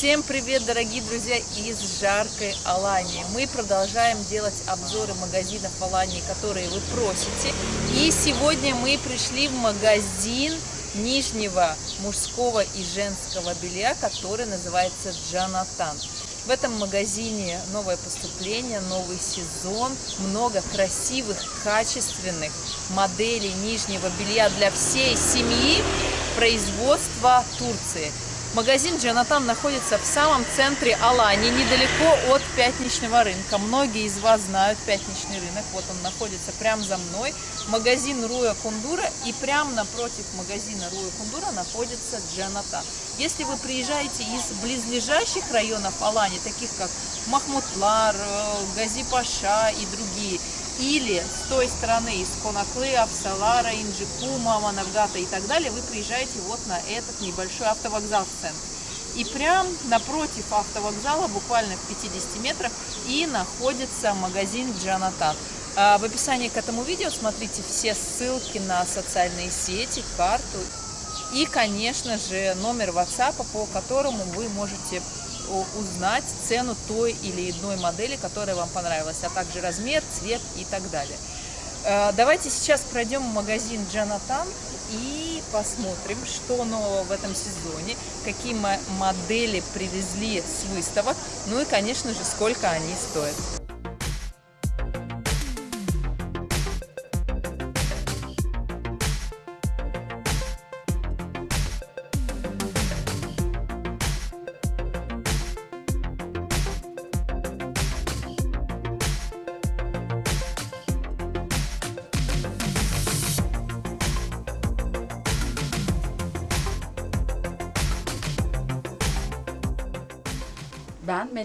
Всем привет, дорогие друзья, из жаркой Алании. Мы продолжаем делать обзоры магазинов Алании, которые вы просите. И сегодня мы пришли в магазин нижнего мужского и женского белья, который называется Джанатан. В этом магазине новое поступление, новый сезон, много красивых, качественных моделей нижнего белья для всей семьи производства Турции. Магазин Джанатан находится в самом центре Алании, недалеко от пятничного рынка. Многие из вас знают пятничный рынок, вот он находится прямо за мной. Магазин Руя Кундура и прямо напротив магазина Руя Кундура находится Джанатан. Если вы приезжаете из близлежащих районов Алании, таких как Махмутлар, э, Гази-Паша и другие, или с той стороны, из Конаклы, Авсалара, Инджикума, Манавгата и так далее, вы приезжаете вот на этот небольшой автовокзал в центре. И прям напротив автовокзала, буквально в 50 метрах, и находится магазин Джанатан. А, в описании к этому видео смотрите все ссылки на социальные сети, карту и, конечно же, номер WhatsApp, по которому вы можете узнать цену той или иной модели, которая вам понравилась, а также размер, цвет и так далее. Э, давайте сейчас пройдем в магазин Джанатан и посмотрим, что нового в этом сезоне, какие модели привезли с выставок, ну и, конечно же, сколько они стоят.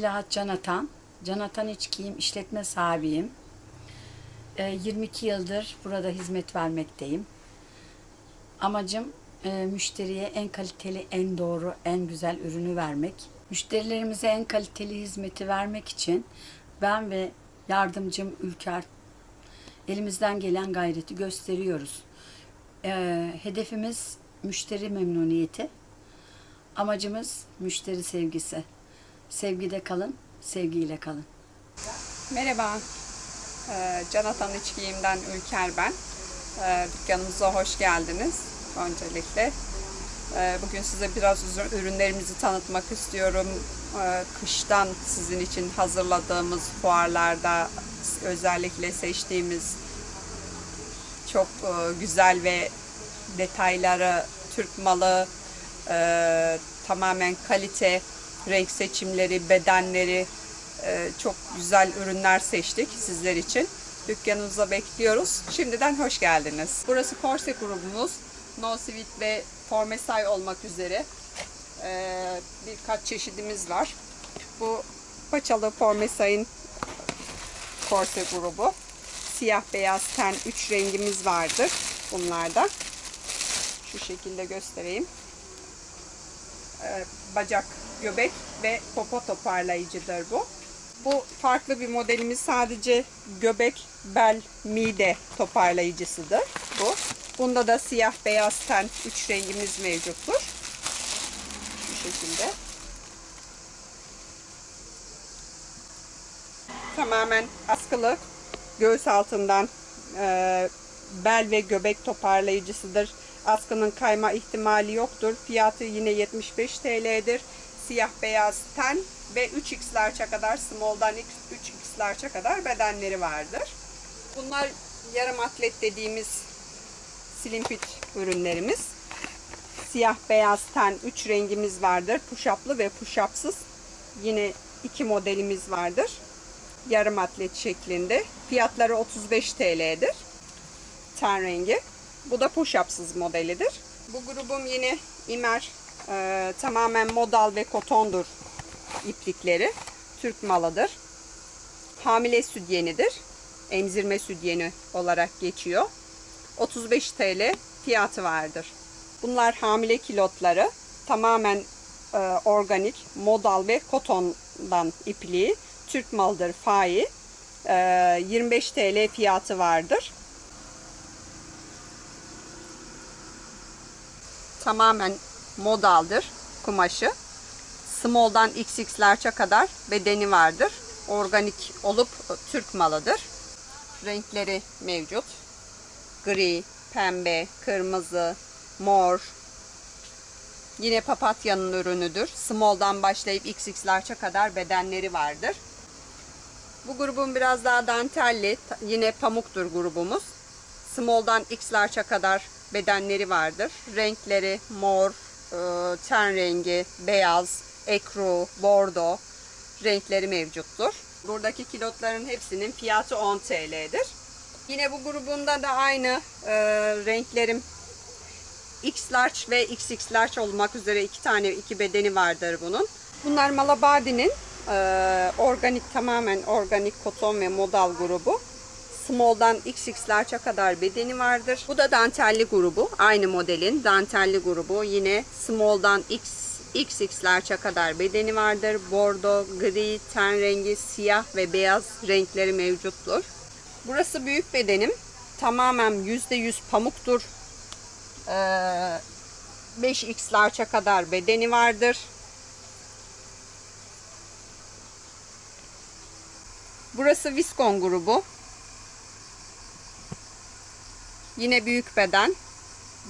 Melahat Canatan. Canatan İç Giyim işletme sahibiyim. 22 ee, yıldır burada hizmet vermekteyim. Amacım e, müşteriye en kaliteli, en doğru, en güzel ürünü vermek. Müşterilerimize en kaliteli hizmeti vermek için ben ve yardımcım Ülker elimizden gelen gayreti gösteriyoruz. Ee, hedefimiz müşteri memnuniyeti. Amacımız müşteri sevgisi. Sevgide kalın, sevgiyle kalın. Merhaba, ee, Can Atan İçkiyim'den Ülker ben. Ee, dükkanımıza hoş geldiniz öncelikle. Ee, bugün size biraz ürünlerimizi tanıtmak istiyorum. Kıştan sizin için hazırladığımız fuarlarda özellikle seçtiğimiz çok e, güzel ve detayları Türk malı, e, tamamen kalite renk seçimleri, bedenleri e, çok güzel ürünler seçtik sizler için. Dükkanımıza bekliyoruz. Şimdiden hoş geldiniz. Burası Corse grubumuz. No Sweet ve Formesay olmak üzere e, birkaç çeşidimiz var. Bu paçalı Formesay'ın Corse grubu. Siyah beyaz ten 3 rengimiz vardır bunlarda. Şu şekilde göstereyim. E, bacak göbek ve popo toparlayıcıdır bu. Bu farklı bir modelimiz sadece göbek, bel, mide toparlayıcısıdır bu. Bunda da siyah, beyaz ten 3 rengimiz mevcuttur. Bu şekilde. Tamamen askılı göğüs altından e, bel ve göbek toparlayıcısıdır. Askının kayma ihtimali yoktur. Fiyatı yine 75 TL'dir siyah beyaz ten ve 3x large'a kadar small'dan 3x large'a kadar bedenleri vardır. Bunlar yarım atlet dediğimiz slim fit ürünlerimiz. Siyah beyaz ten 3 rengimiz vardır. Push-up'lı ve push-up'sız. Yine iki modelimiz vardır. Yarım atlet şeklinde. Fiyatları 35 TL'dir. Ten rengi. Bu da push-up'sız modelidir. Bu grubum yine Imer e, tamamen modal ve kotondur iplikleri. Türk malıdır. Hamile sütyenidir. Emzirme sütyeni olarak geçiyor. 35 TL fiyatı vardır. Bunlar hamile kilotları. Tamamen e, organik, modal ve kotondan ipliği. Türk malıdır fai. E, 25 TL fiyatı vardır. Tamamen modaldır kumaşı. Small'dan XX kadar bedeni vardır. Organik olup e, Türk malıdır. Renkleri mevcut. Gri, pembe, kırmızı, mor. Yine papatyanın ürünüdür. Small'dan başlayıp XX kadar bedenleri vardır. Bu grubun biraz daha dantelli, yine pamuktur grubumuz. Small'dan X kadar bedenleri vardır. Renkleri mor, ten rengi, beyaz, ekru, bordo renkleri mevcuttur. Buradaki kilotların hepsinin fiyatı 10 TL'dir. Yine bu grubunda da aynı e, renklerim X large ve XX large olmak üzere iki tane iki bedeni vardır bunun. Bunlar Malabadi'nin e, organik tamamen organik koton ve modal grubu. Small'dan XX large'a kadar bedeni vardır. Bu da dantelli grubu. Aynı modelin dantelli grubu. Yine small'dan X XX large'a kadar bedeni vardır. Bordo, gri, ten rengi, siyah ve beyaz renkleri mevcuttur. Burası büyük bedenim. Tamamen %100 pamuktur. Ee, 5x large'a kadar bedeni vardır. Burası Viskon grubu. Yine büyük beden.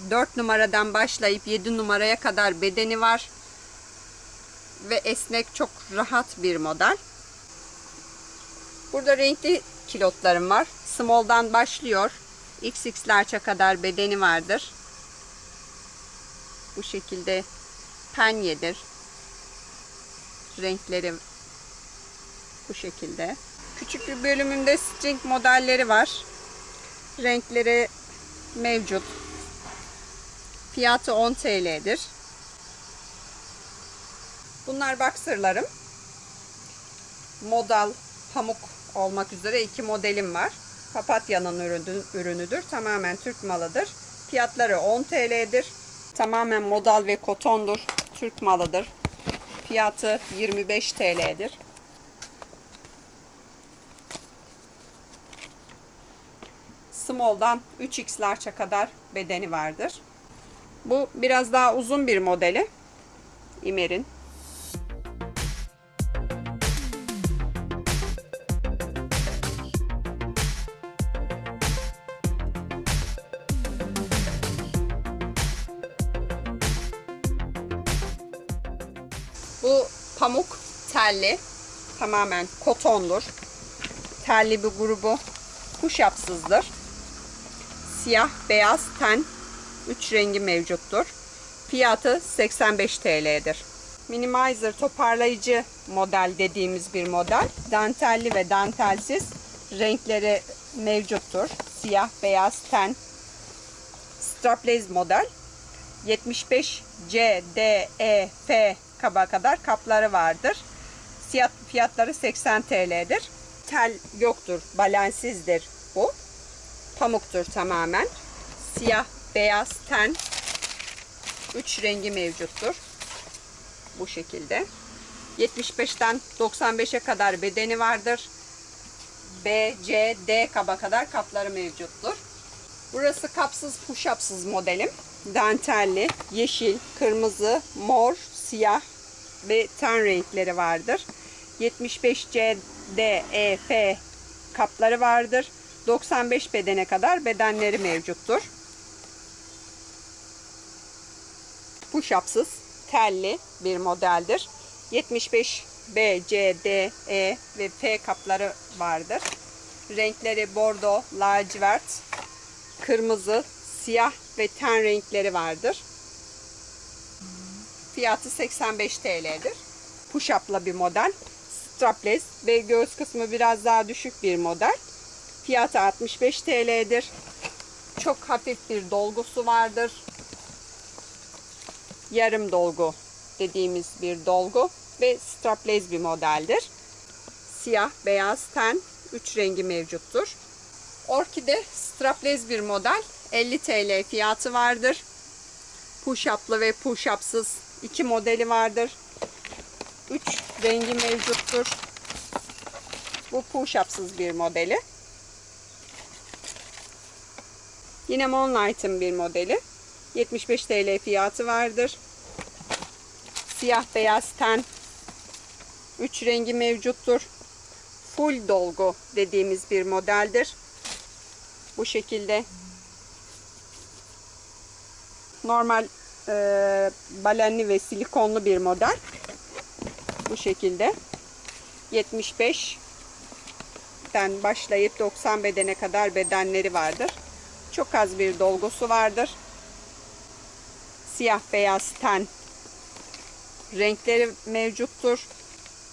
4 numaradan başlayıp 7 numaraya kadar bedeni var. Ve esnek çok rahat bir model. Burada renkli kilotlarım var. Small'dan başlıyor. XX large'a kadar bedeni vardır. Bu şekilde penyedir. Renkleri bu şekilde. Küçük bir bölümünde string modelleri var. Renkleri mevcut. Fiyatı 10 TL'dir. Bunlar boxerlarım. Modal, pamuk olmak üzere iki modelim var. Papatya'nın ürünü- ürünüdür. Tamamen Türk malıdır. Fiyatları 10 TL'dir. Tamamen modal ve kotondur. Türk malıdır. Fiyatı 25 TL'dir. Small'dan 3X large'a kadar bedeni vardır. Bu biraz daha uzun bir modeli. İmer'in. Bu pamuk telli. Tamamen kotondur. Telli bir grubu kuş yapsızdır. Siyah, beyaz, ten 3 rengi mevcuttur. Fiyatı 85 TL'dir. Minimizer toparlayıcı model dediğimiz bir model. Dantelli ve dantelsiz renkleri mevcuttur. Siyah, beyaz, ten. Strapless model. 75 C, D, E, F kaba kadar kapları vardır. Fiyat, fiyatları 80 TL'dir. Tel yoktur, balensizdir bu. Pamuktur tamamen. Siyah, beyaz, ten. 3 rengi mevcuttur. Bu şekilde. 75'ten 95'e kadar bedeni vardır. B, C, D kaba kadar kapları mevcuttur. Burası kapsız push-upsız modelim. Dantelli, yeşil, kırmızı, mor, siyah ve ten renkleri vardır. 75 C, D, E, F kapları vardır. 95 bedene kadar bedenleri mevcuttur. Push-upsız, telli bir modeldir. 75 B, C, D, E ve F kapları vardır. Renkleri bordo, lacivert, kırmızı, siyah ve ten renkleri vardır. Fiyatı 85 TL'dir. Push-up'la bir model. Strapless ve göğüs kısmı biraz daha düşük bir model. Fiyatı 65 TL'dir. Çok hafif bir dolgusu vardır. Yarım dolgu dediğimiz bir dolgu ve strapless bir modeldir. Siyah, beyaz, ten 3 rengi mevcuttur. Orkide strapless bir model. 50 TL fiyatı vardır. Push-up'lı ve push-up'sız iki modeli vardır. 3 rengi mevcuttur. Bu push-up'sız bir modeli. Yine Moonlight'ın bir modeli. 75 TL fiyatı vardır. Siyah beyaz ten Üç rengi mevcuttur. Full dolgu dediğimiz bir modeldir. Bu şekilde normal e, balenli ve silikonlu bir model. Bu şekilde 75'ten başlayıp 90 bedene kadar bedenleri vardır. Çok az bir dolgusu vardır. Siyah beyaz ten renkleri mevcuttur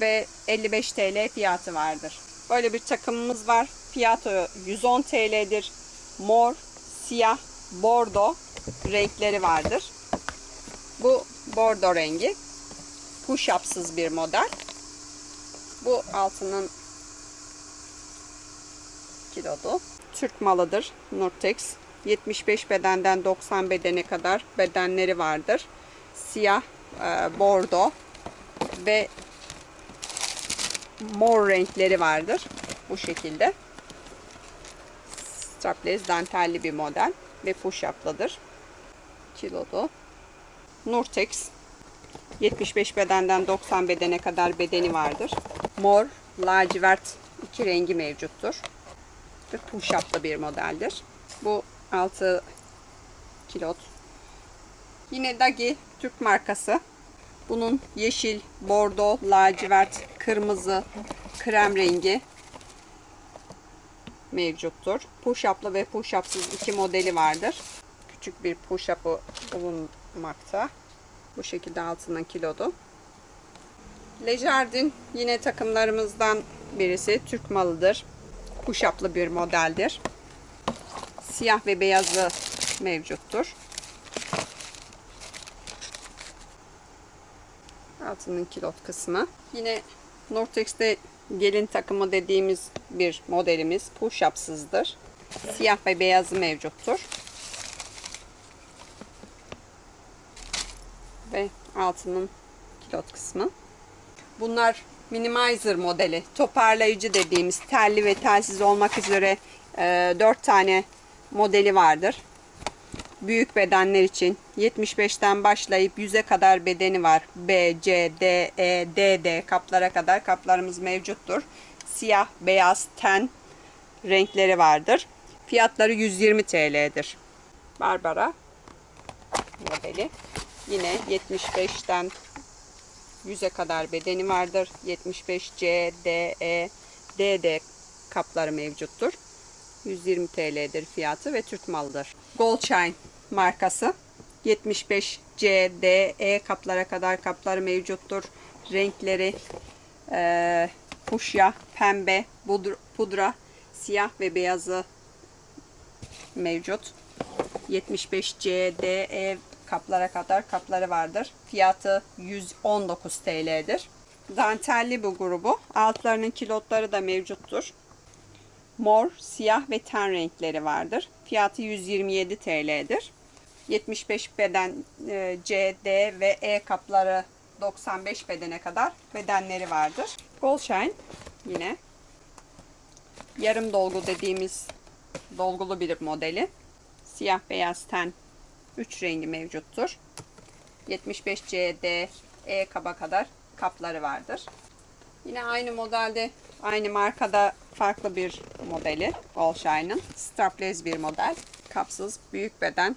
ve 55 TL fiyatı vardır. Böyle bir takımımız var. Fiyatı 110 TL'dir. Mor, siyah, bordo renkleri vardır. Bu bordo rengi. Push-up'sız bir model. Bu altının kilodu. Türk malıdır. Nurtex. 75 bedenden 90 bedene kadar bedenleri vardır. Siyah, e, bordo ve mor renkleri vardır. Bu şekilde. Strapless dantelli bir model ve push-up'lıdır. Kilodu. Nurtex 75 bedenden 90 bedene kadar bedeni vardır. Mor, lacivert iki rengi mevcuttur. Ve push-up'lı bir modeldir. Bu 6 kilot. Yine Dagi Türk markası. Bunun yeşil, bordo, lacivert, kırmızı, krem rengi mevcuttur. Push-up'lı ve push-up'sız iki modeli vardır. Küçük bir push-up'ı bulunmakta. Bu şekilde altından kilodu. Lejardin yine takımlarımızdan birisi. Türk malıdır. Push-up'lı bir modeldir. Siyah ve beyazı mevcuttur. Altının kilot kısmı. Yine Nortex'te gelin takımı dediğimiz bir modelimiz push-up'sızdır. Siyah ve beyazı mevcuttur. Ve altının kilot kısmı. Bunlar minimizer modeli. Toparlayıcı dediğimiz telli ve telsiz olmak üzere e, 4 tane modeli vardır. Büyük bedenler için 75'ten başlayıp 100'e kadar bedeni var. B, C, D, E, D, D kaplara kadar kaplarımız mevcuttur. Siyah, beyaz, ten renkleri vardır. Fiyatları 120 TL'dir. Barbara modeli. Yine 75'ten 100'e kadar bedeni vardır. 75 C, D, E, D, D kapları mevcuttur. 120 TL'dir fiyatı ve Türk malıdır. Goldshine markası. 75 C, D, E kaplara kadar kapları mevcuttur. Renkleri e, fuşya, pembe, pudra, pudra, siyah ve beyazı mevcut. 75 C, D, E kaplara kadar kapları vardır. Fiyatı 119 TL'dir. Dantelli bu grubu. Altlarının kilotları da mevcuttur. Mor, siyah ve ten renkleri vardır. Fiyatı 127 TL'dir. 75 beden e, C, D ve E kapları 95 bedene kadar bedenleri vardır. Goldshine yine yarım dolgu dediğimiz dolgulu bir modeli. Siyah beyaz ten 3 rengi mevcuttur. 75 C, D, E kaba kadar kapları vardır. Yine aynı modelde, aynı markada farklı bir modeli Goldshine'ın. Strapless bir model. Kapsız, büyük beden.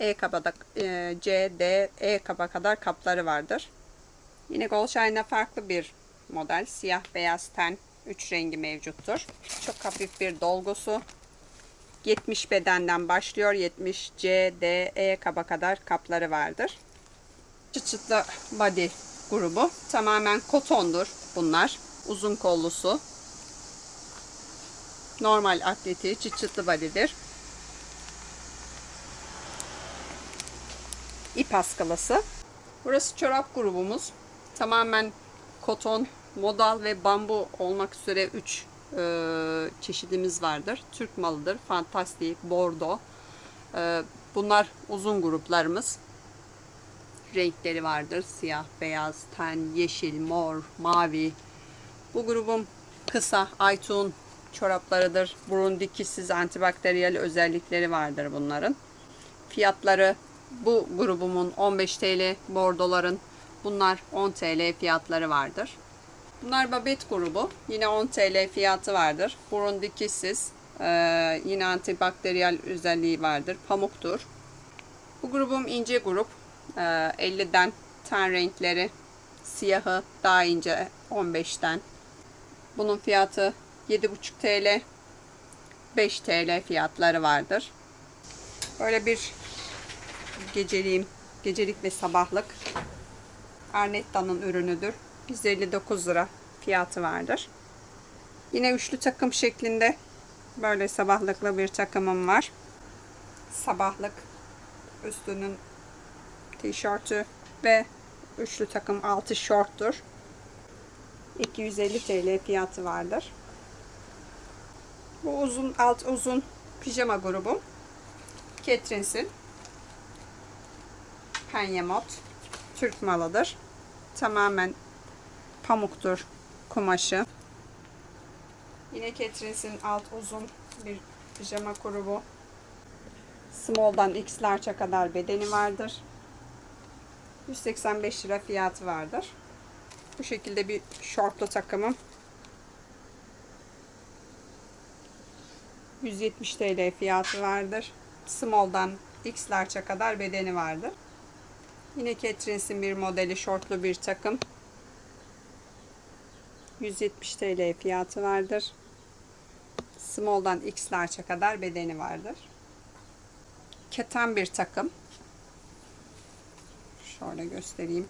E kabada, e, C, D, E kaba kadar kapları vardır. Yine Goldshine'da farklı bir model. Siyah, beyaz ten, 3 rengi mevcuttur. Çok hafif bir dolgusu. 70 bedenden başlıyor. 70 C, D, E kaba kadar kapları vardır. Çıt çıtlı body grubu. Tamamen kotondur bunlar. Uzun kollusu. Normal atleti çıt çıtlı body'dir. İp askılısı. Burası çorap grubumuz. Tamamen koton, modal ve bambu olmak üzere 3 e, çeşidimiz vardır. Türk malıdır. Fantastik, bordo. E, bunlar uzun gruplarımız. Renkleri vardır. Siyah, beyaz, ten, yeşil, mor, mavi. Bu grubun kısa, aytun çoraplarıdır. Burun dikişsiz antibakteriyel özellikleri vardır bunların. Fiyatları bu grubumun 15 TL, bordoların bunlar 10 TL fiyatları vardır. Bunlar babet grubu. Yine 10 TL fiyatı vardır. Burun dikişsiz. Ee, yine antibakteriyel özelliği vardır. Pamuktur. Bu grubum ince grup. Ee, 50'den ten renkleri. Siyahı daha ince 15'ten. Bunun fiyatı 7,5 TL. 5 TL fiyatları vardır. Böyle bir geceliğim, gecelik ve sabahlık Arnetta'nın ürünüdür. 159 lira fiyatı vardır. Yine üçlü takım şeklinde böyle sabahlıklı bir takımım var. Sabahlık üstünün tişörtü ve üçlü takım altı şorttur. 250 TL fiyatı vardır. Bu uzun alt uzun pijama grubu. Catrins'in penye mod Türk malıdır. Tamamen pamuktur kumaşı. Yine Catrins'in alt uzun bir pijama grubu. Small'dan X large'a kadar bedeni vardır. 185 lira fiyatı vardır. Bu şekilde bir şortlu takımım. 170 TL fiyatı vardır. Small'dan X large'a kadar bedeni vardır. Yine Catrins'in bir modeli şortlu bir takım. 170 TL fiyatı vardır. Small'dan X kadar bedeni vardır. Keten bir takım. Şöyle göstereyim.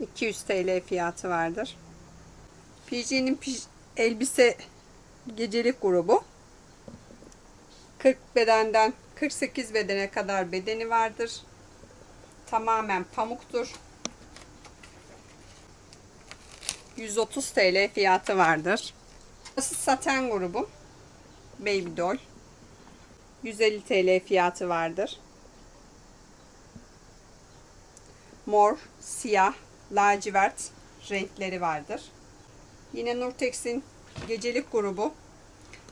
200 TL fiyatı vardır. PG'nin elbise gecelik grubu. 40 bedenden 48 bedene kadar bedeni vardır. Tamamen pamuktur. 130 TL fiyatı vardır. Burası saten grubu. Baby doll. 150 TL fiyatı vardır. Mor, siyah, lacivert renkleri vardır. Yine Nurtex'in gecelik grubu.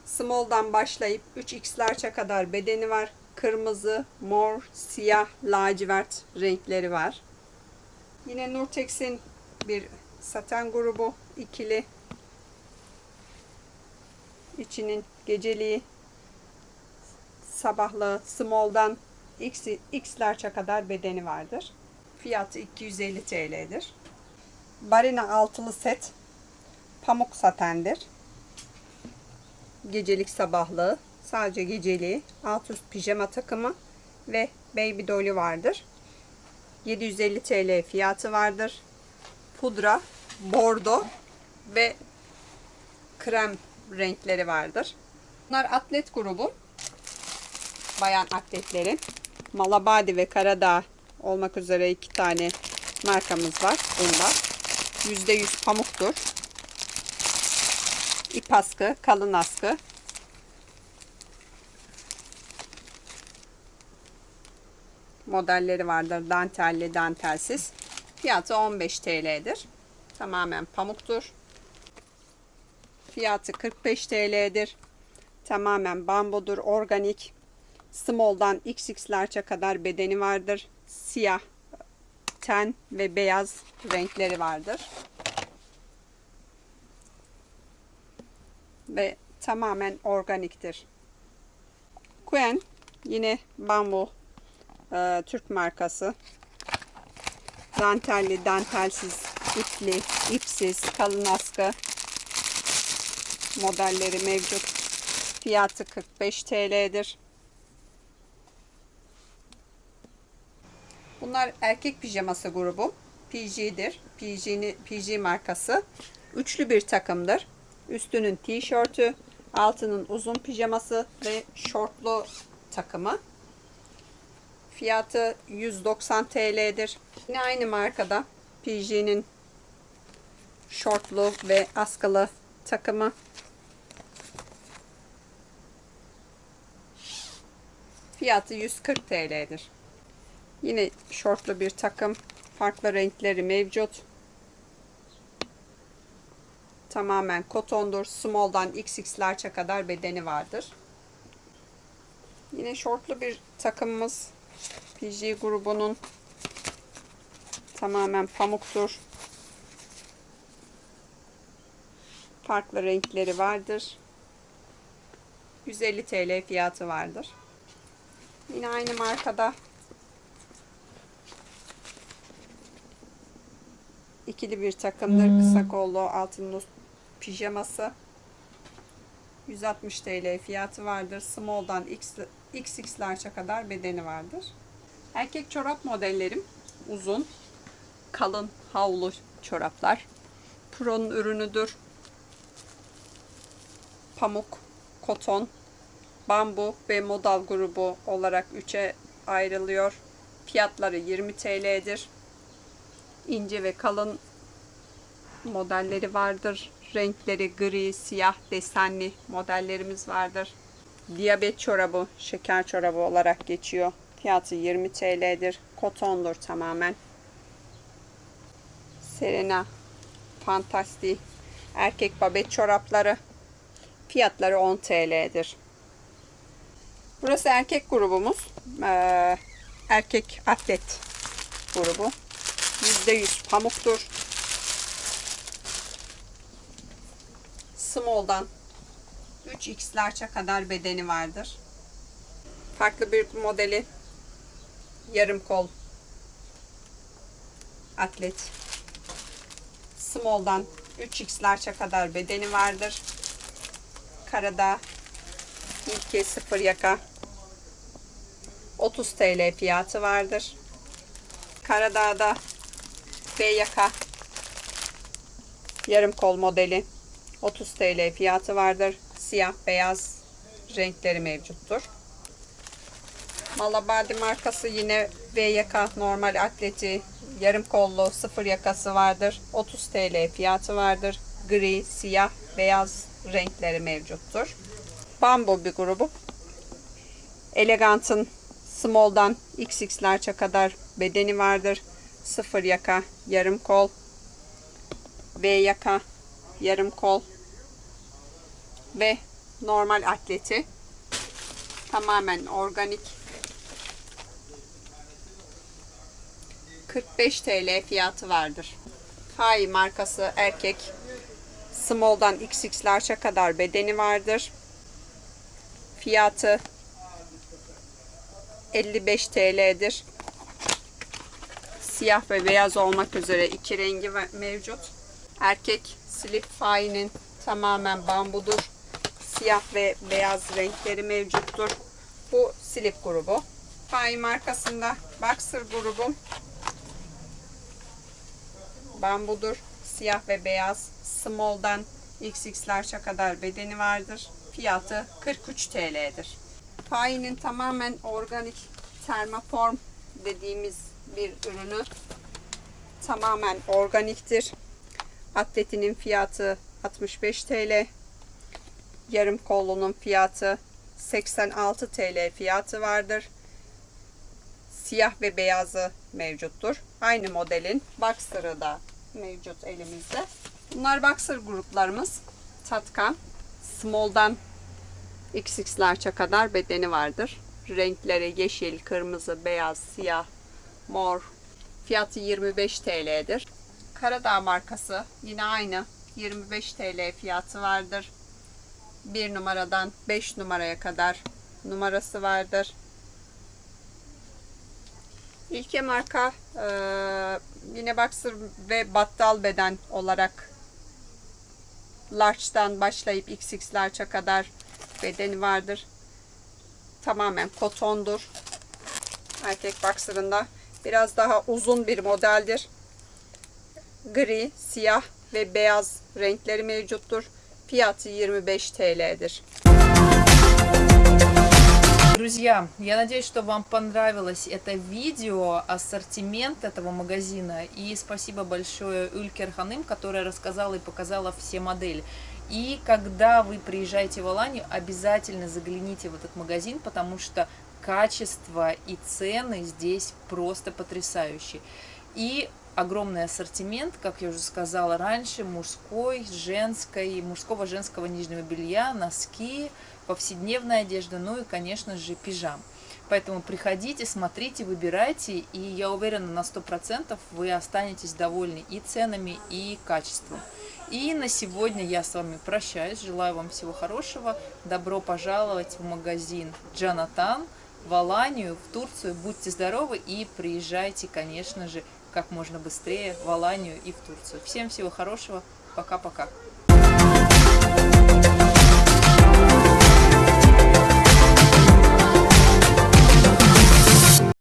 Small'dan başlayıp 3X large'a kadar bedeni var. Kırmızı, mor, siyah, lacivert renkleri var. Yine Nurtex'in bir saten grubu ikili. İçinin geceliği sabahlı small'dan X, X kadar bedeni vardır. Fiyatı 250 TL'dir. Barina altılı set pamuk satendir. Gecelik sabahlığı, sadece geceliği, alt üst pijama takımı ve baby doll'ü vardır. 750 TL fiyatı vardır. Pudra, bordo ve krem renkleri vardır. Bunlar atlet grubu. Bayan atletlerin. Malabadi ve Karadağ olmak üzere iki tane markamız var bunda. %100 pamuktur. İp askı, kalın askı. Modelleri vardır. Dantelli, dantelsiz. Fiyatı 15 TL'dir. Tamamen pamuktur. Fiyatı 45 TL'dir. Tamamen bambudur, organik. Small'dan XX kadar bedeni vardır. Siyah, ten ve beyaz renkleri vardır. Ve tamamen organiktir. Quen yine bambu e, Türk markası. Dantelli, dantelsiz, ipli, ipsiz, kalın askı modelleri mevcut. Fiyatı 45 TL'dir. Bunlar erkek pijaması grubu. PG'dir. PG, PG markası. Üçlü bir takımdır. Üstünün tişörtü, altının uzun pijaması ve şortlu takımı. Fiyatı 190 TL'dir. Yine aynı markada PG'nin şortlu ve askılı takımı. Fiyatı 140 TL'dir. Yine şortlu bir takım. Farklı renkleri mevcut. Tamamen kotondur. Small'dan XX large'a kadar bedeni vardır. Yine şortlu bir takımımız. PG grubunun tamamen pamuktur. Farklı renkleri vardır. 150 TL fiyatı vardır. Yine aynı markada ikili bir takımdır. Kısa kollu altın pijaması. 160 TL fiyatı vardır. Small'dan X, XX large'a kadar bedeni vardır. Erkek çorap modellerim uzun, kalın havlu çoraplar. Pro'nun ürünüdür. Pamuk, koton, bambu ve modal grubu olarak 3'e ayrılıyor. Fiyatları 20 TL'dir. İnce ve kalın modelleri vardır. Renkleri gri, siyah, desenli modellerimiz vardır. Diyabet çorabı, şeker çorabı olarak geçiyor. Fiyatı 20 TL'dir. Kotondur tamamen. Serena, Fantastik, erkek babet çorapları. Fiyatları 10 TL'dir. Burası erkek grubumuz. Ee, erkek atlet grubu. %100 pamuktur. Small'dan 3X large'a kadar bedeni vardır. Farklı bir modeli yarım kol atlet. Small'dan 3X large'a kadar bedeni vardır. Karada ilke sıfır yaka 30 TL fiyatı vardır. Karadağ'da B yaka yarım kol modeli 30 TL fiyatı vardır. Siyah beyaz renkleri mevcuttur. Malabadi markası yine V yaka normal atleti yarım kollu sıfır yakası vardır. 30 TL fiyatı vardır. Gri, siyah, beyaz renkleri mevcuttur. Bambu bir grubu. Elegant'ın small'dan XX kadar bedeni vardır. Sıfır yaka, yarım kol, V yaka, yarım kol ve normal atleti. Tamamen organik. 45 TL fiyatı vardır. Hay markası erkek. Small'dan XX large'a kadar bedeni vardır. Fiyatı 55 TL'dir. Siyah ve beyaz olmak üzere iki rengi mevcut. Erkek slip fainin tamamen bambudur. Siyah ve beyaz renkleri mevcuttur. Bu slip grubu. Fain markasında Boxer grubum bambudur. Siyah ve beyaz. Small'dan XX kadar bedeni vardır. Fiyatı 43 TL'dir. Fainin tamamen organik termoform dediğimiz bir ürünü. Tamamen organiktir. Atletinin fiyatı 65 TL. Yarım kollunun fiyatı 86 TL fiyatı vardır. Siyah ve beyazı mevcuttur. Aynı modelin Boxer'ı da mevcut elimizde. Bunlar Boxer gruplarımız. Tatkan, Small'dan XX large'a kadar bedeni vardır. Renkleri yeşil, kırmızı, beyaz, siyah, mor. Fiyatı 25 TL'dir. Karadağ markası yine aynı 25 TL fiyatı vardır. 1 numaradan 5 numaraya kadar numarası vardır. İlke marka e, yine Boxer ve battal beden olarak large'dan başlayıp XX large'a kadar bedeni vardır. Tamamen kotondur. Erkek boxer'ında biraz daha uzun bir modeldir. Gri, siyah ve beyaz renkleri mevcuttur. Fiyatı 25 TL'dir. Друзья, я надеюсь, что вам понравилось это видео, ассортимент этого магазина. И спасибо большое Улькер Ханым, которая рассказала и показала все модели. И когда вы приезжаете в Аланию, обязательно загляните в этот магазин, потому что качество и цены здесь просто потрясающие. И огромный ассортимент, как я уже сказала раньше, мужской, женской, мужского, женского нижнего белья, носки, повседневная одежда, ну и, конечно же, пижам. Поэтому приходите, смотрите, выбирайте, и я уверена на 100% вы останетесь довольны и ценами, и качеством. И на сегодня я с вами прощаюсь. Желаю вам всего хорошего. Добро пожаловать в магазин Джанатан в Аланию, в Турцию. Будьте здоровы и приезжайте, конечно же, как можно быстрее в Аланию и в Турцию. Всем всего хорошего. Пока-пока.